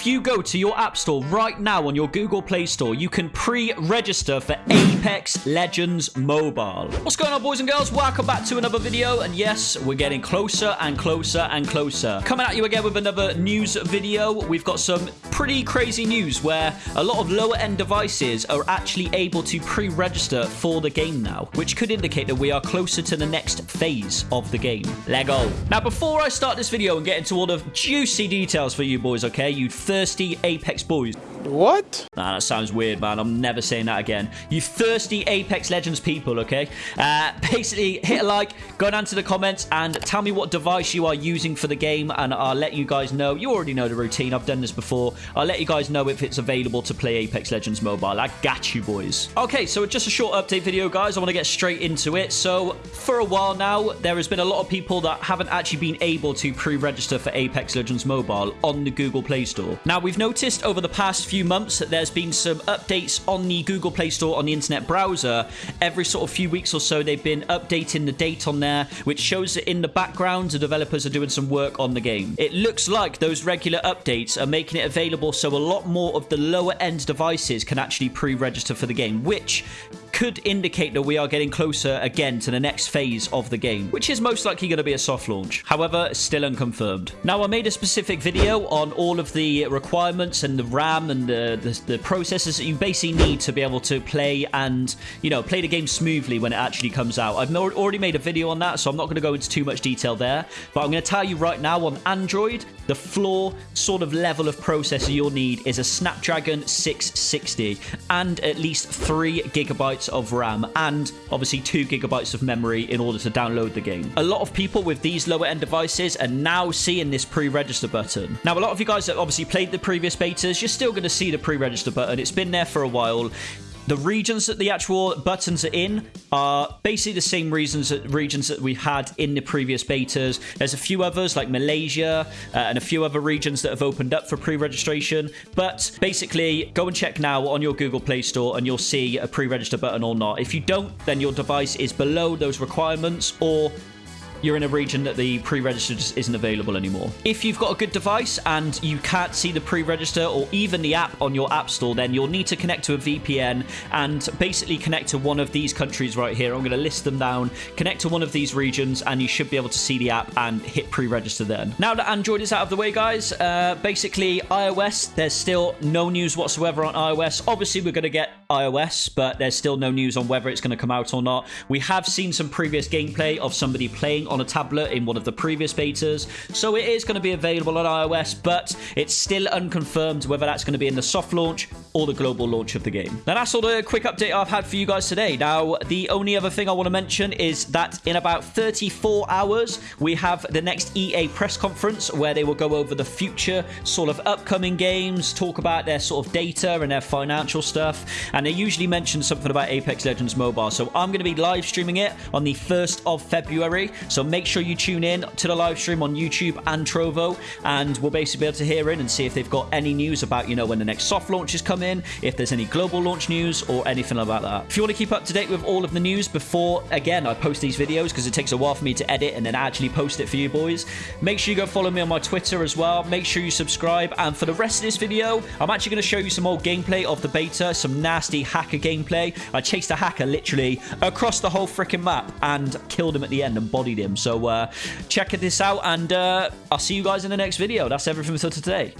If you go to your App Store right now on your Google Play Store, you can pre-register for Apex Legends Mobile. What's going on, boys and girls? Welcome back to another video. And yes, we're getting closer and closer and closer. Coming at you again with another news video. We've got some pretty crazy news where a lot of lower end devices are actually able to pre-register for the game now, which could indicate that we are closer to the next phase of the game. Lego. Now, before I start this video and get into all the juicy details for you boys, okay, you thirsty Apex boys. What? Nah, that sounds weird, man. I'm never saying that again. You thirsty Apex Legends people, okay? Uh, basically, hit a like, go down to the comments, and tell me what device you are using for the game, and I'll let you guys know. You already know the routine. I've done this before. I'll let you guys know if it's available to play Apex Legends Mobile. I got you, boys. Okay, so just a short update video, guys. I want to get straight into it. So, for a while now, there has been a lot of people that haven't actually been able to pre-register for Apex Legends Mobile on the Google Play Store. Now, we've noticed over the past few months that there's been some updates on the Google Play Store on the internet browser. Every sort of few weeks or so, they've been updating the date on there, which shows that in the background, the developers are doing some work on the game. It looks like those regular updates are making it available so a lot more of the lower end devices can actually pre-register for the game, which could indicate that we are getting closer again to the next phase of the game, which is most likely going to be a soft launch. However, still unconfirmed. Now, I made a specific video on all of the requirements and the RAM and the, the, the processes that you basically need to be able to play and, you know, play the game smoothly when it actually comes out. I've already made a video on that, so I'm not going to go into too much detail there, but I'm going to tell you right now on Android, the floor sort of level of processor you'll need is a Snapdragon 660 and at least 3 gigabytes of RAM and obviously 2 gigabytes of memory in order to download the game. A lot of people with these lower end devices are now seeing this pre-register button. Now, a lot of you guys that obviously played the previous betas, you're still going to see the pre-register button. It's been there for a while. The regions that the actual buttons are in are basically the same reasons that regions that we've had in the previous betas. There's a few others like Malaysia uh, and a few other regions that have opened up for pre-registration. But basically, go and check now on your Google Play Store and you'll see a pre-register button or not. If you don't, then your device is below those requirements or you're in a region that the pre-register just isn't available anymore. If you've got a good device and you can't see the pre-register or even the app on your app store, then you'll need to connect to a VPN and basically connect to one of these countries right here. I'm going to list them down. Connect to one of these regions and you should be able to see the app and hit pre-register then. Now that Android is out of the way, guys, uh, basically iOS, there's still no news whatsoever on iOS. Obviously, we're going to get iOS, but there's still no news on whether it's going to come out or not. We have seen some previous gameplay of somebody playing on a tablet in one of the previous betas, so it is going to be available on iOS, but it's still unconfirmed whether that's going to be in the soft launch or the global launch of the game. Now, that's all the quick update I've had for you guys today. Now, the only other thing I want to mention is that in about 34 hours, we have the next EA press conference where they will go over the future sort of upcoming games, talk about their sort of data and their financial stuff, and they usually mention something about Apex Legends Mobile. So I'm going to be live streaming it on the 1st of February. So make sure you tune in to the live stream on YouTube and Trovo, and we'll basically be able to hear in and see if they've got any news about, you know, when the next soft launches come in, if there's any global launch news or anything about that. If you want to keep up to date with all of the news before, again, I post these videos because it takes a while for me to edit and then actually post it for you boys, make sure you go follow me on my Twitter as well. Make sure you subscribe. And for the rest of this video, I'm actually going to show you some old gameplay of the beta, some nasty hacker gameplay. I chased a hacker literally across the whole freaking map and killed him at the end and bodied him. So uh, check this out and uh, I'll see you guys in the next video. That's everything for today.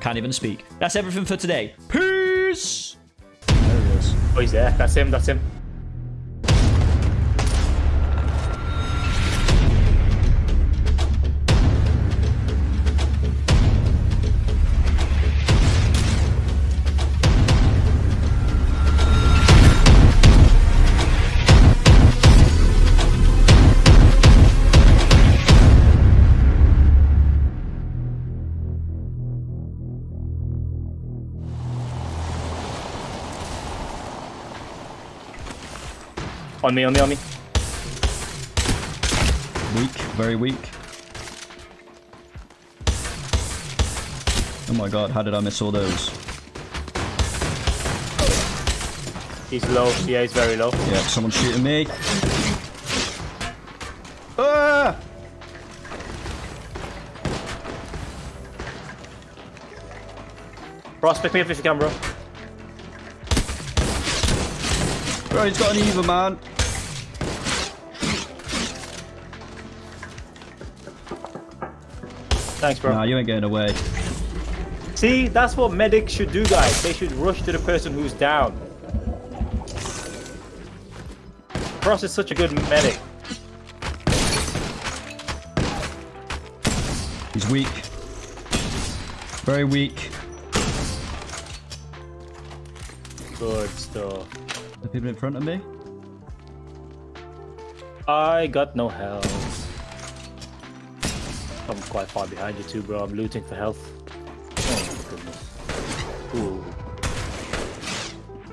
Can't even speak. That's everything for today. Peace! There he is. Oh, he's there. That's him. That's him. On me, on me, on me. Weak, very weak. Oh my god, how did I miss all those? He's low. Yeah, he's very low. Yeah, someone's shooting me. Ah! Frost, pick me up if you can, bro. Bro, he's got an Eva, man. Thanks, bro. Nah, you ain't getting away. See, that's what medics should do, guys. They should rush to the person who's down. Frost is such a good medic. He's weak. Very weak. Good stuff. The people in front of me? I got no health. I'm quite far behind you too, bro. I'm looting for health. Oh my goodness. Ooh.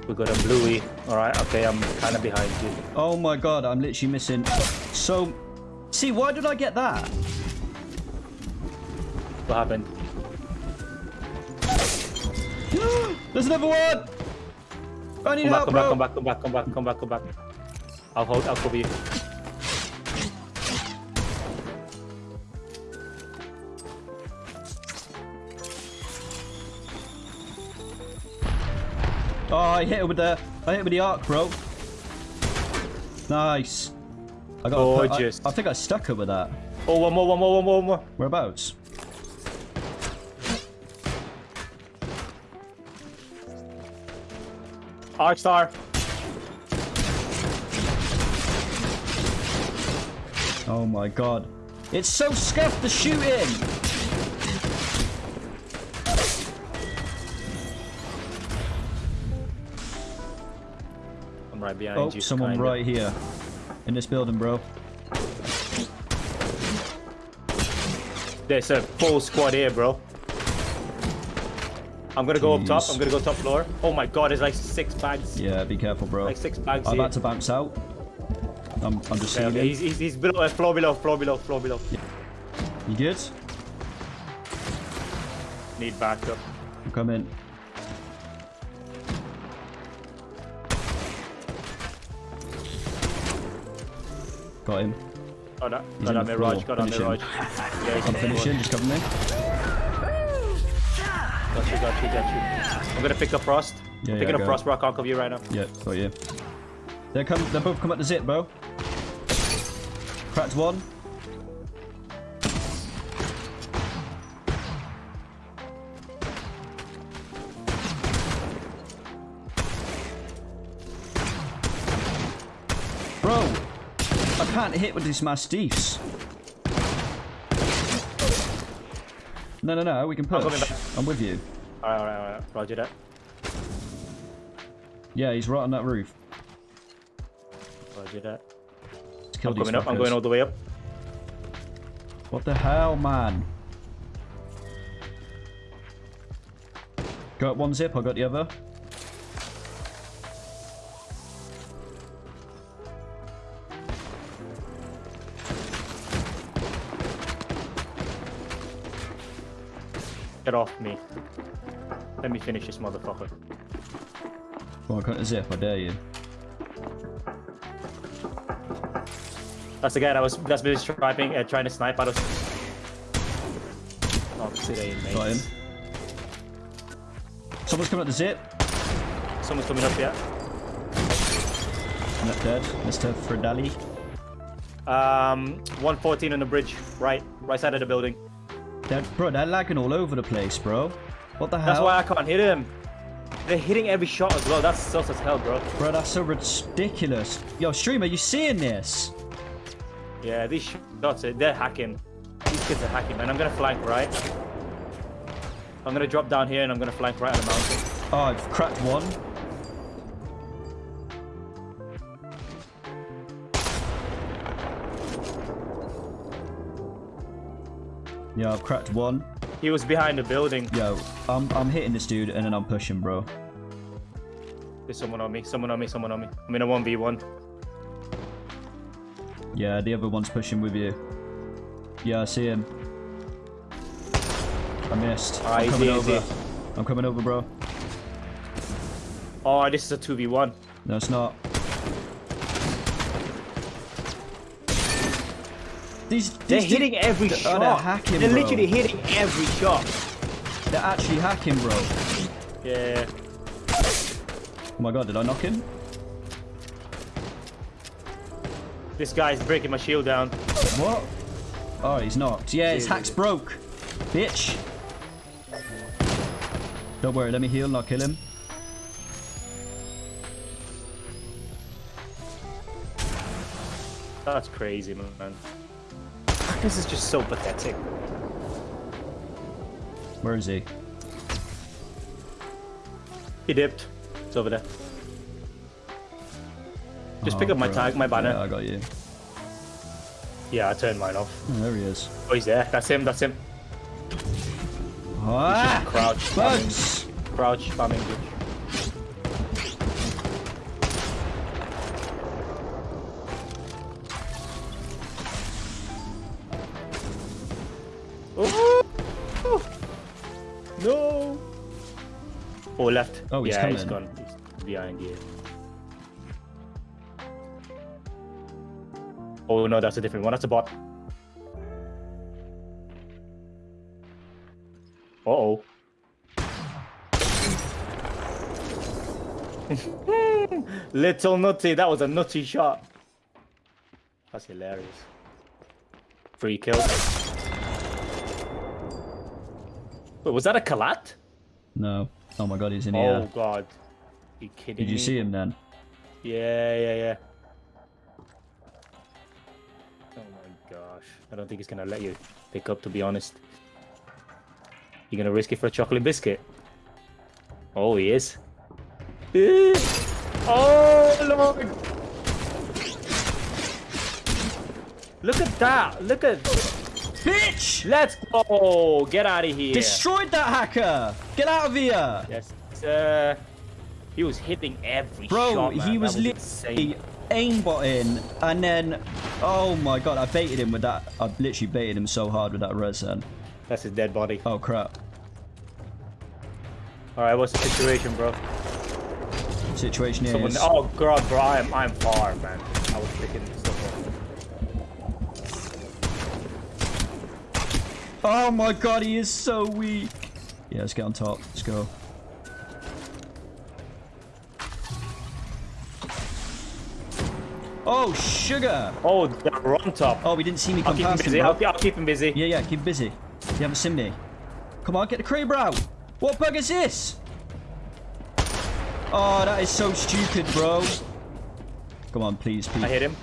We got a bluey. Alright, okay, I'm kind of behind you. Oh my god, I'm literally missing. So, see, why did I get that? What happened? There's another one! I need Come back, help, come back, bro. come back, come back, come back, come back, come back. I'll hold, I'll cover you. Oh, I hit it with the, I hit it with the arc, bro. Nice. I got. Gorgeous. I, think I stuck it with that. Oh, one more, one more, one more, one more. Whereabouts? Arc star. Oh my god. It's so scuffed the shooting! Right behind Oh, you. someone kinda. right here. In this building, bro. There's a full squad here, bro. I'm gonna go up top. I'm gonna go top floor. Oh my god, there's like six bags. Yeah, be careful, bro. Like six bags I'm here. about to bounce out. I'm, I'm just Okay, okay, he's, he's, he's below, uh, floor below, floor below, floor below. You good? Need backup. I'm coming. Got him. Oh, got that, He's got on Mirage, got him. Mirage. Yeah, he's I'm finishing, just cover me. Got you, got you, got you. I'm gonna pick up Frost. Yeah, Picking yeah, up. Frost, bro. I can't cover you right now. Yeah, got you. They're come. They both come at the zip, bro. Cracked one. Can't hit with these mastiffs. No, no, no, we can push. back. I'm with you. Alright, alright, alright. Roger that. Yeah, he's right on that roof. Roger that. I'm coming up. I'm going all the way up. What the hell, man? Got one zip, I got the other. Get off me. Let me finish this motherfucker. On, cut the zip, I dare you. That's the guy that was that's been striping, uh, trying to snipe out of Oh, there, mate. Got him. Someone's coming up the zip. Someone's coming up yeah. Not dead. Mr. Fredali. Um, 114 on the bridge, right, right side of the building. They're, bro, they're lagging all over the place, bro. What the hell? That's why I can't hit him. They're hitting every shot as well. That's sus as hell, bro. Bro, that's so ridiculous. Yo, streamer, you seeing this? Yeah, these shots, they're hacking. These kids are hacking, man. I'm gonna flank right. I'm gonna drop down here and I'm gonna flank right on the mountain. Oh, I've cracked one. Yeah, I've cracked one. He was behind the building. Yo, I'm, I'm hitting this dude and then I'm pushing, bro. There's someone on me, someone on me, someone on me. I'm in a 1v1. Yeah, the other one's pushing with you. Yeah, I see him. I missed. Ah, I'm coming easy. over. I'm coming over, bro. Oh, this is a 2v1. No, it's not. These, these They're du- hitting every They're- shot. oh, they're hacking, They're bro. literally hitting every shot. They're actually hacking, bro. Yeah. Oh my god, did I knock him? This guy's breaking my shield down. What? Oh, he's knocked. Yeah, his hack's broke. Bitch. Don't worry, let me heal and I'll kill him. That's crazy, man. This is just so pathetic. Where is he? He dipped. It's over there. Just Oh, pick up my bro. tag, my banner. Yeah, I got you. Yeah, I turned mine off. Oh, there he is. Oh, he's there. That's him. That's him. Ah! Crouch. spamming. Bugs! Crouch spamming. bitch. Oh, left. Oh, he's yeah, He's gone. He's behind you. Oh no, that's a different one. That's a bot. Uh oh. Little nutty, that was a nutty shot. That's hilarious. Free kill. Wait, was that a collat? No. Oh my god, he's in here. Oh god. You kidding Did you me? see him then? Yeah, yeah, yeah. Oh my gosh. I don't think he's gonna let you pick up to be honest. you're gonna risk it for a chocolate biscuit? Oh he is. Eh. Oh lord! Look at that! Look at Bitch! Let's go! Get out of here! Destroyed that hacker! Get out of here! Yes. Uh, he was hitting every Bro, shot, he was insane. literally aimbotting and then... Oh my god, I baited him with that. I literally baited him so hard with that res then. That's his dead body. Oh crap. Alright, what's the situation, bro? Situation Someone, is... oh god, bro, I am I'm far, man. I was picking Oh my god, he is so weak. Yeah, let's get on top. Let's go. Oh, sugar! Oh, they're on top. Oh, we didn't see me I'll come keep past him, busy. bro. I'll, I'll keep him busy. Yeah, yeah, keep busy. You haven't seen me. Come on, get the Kraber out. What bug is this? Oh, that is so stupid, bro. Come on, please, please. I hit him.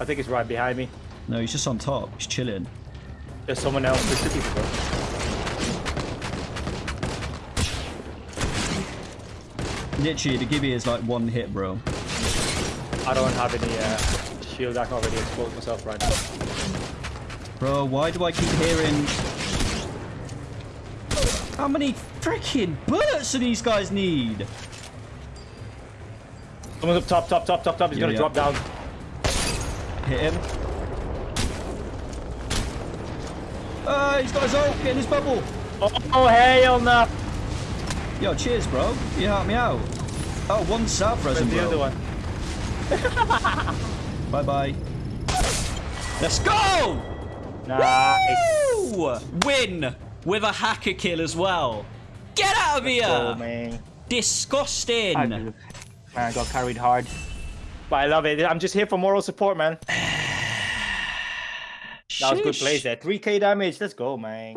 I think he's right behind me. No, he's just on top. He's chilling. There's someone else. There's two people, bro. Literally, the Gibby is like one hit, bro. I don't have any uh, shield. I can already expose myself right now. Bro, why do I keep hearing... How many freaking bullets do these guys need? Someone's up top, top, top, top, top. He's Yeah, gonna yeah. drop down. Hit him. Ah, he's got his ult. Get in his bubble. Oh, oh hell no! Yo, cheers, bro. You helped me out. Oh, one Where's resin, the other one? Bye bye. Let's go! Nice. Woo! Win with a hacker kill as well. Get out of here! Oh man. Disgusting. I man, I got carried hard. But I love it. I'm just here for moral support, man. That was good plays there. 3k damage. Let's go, man.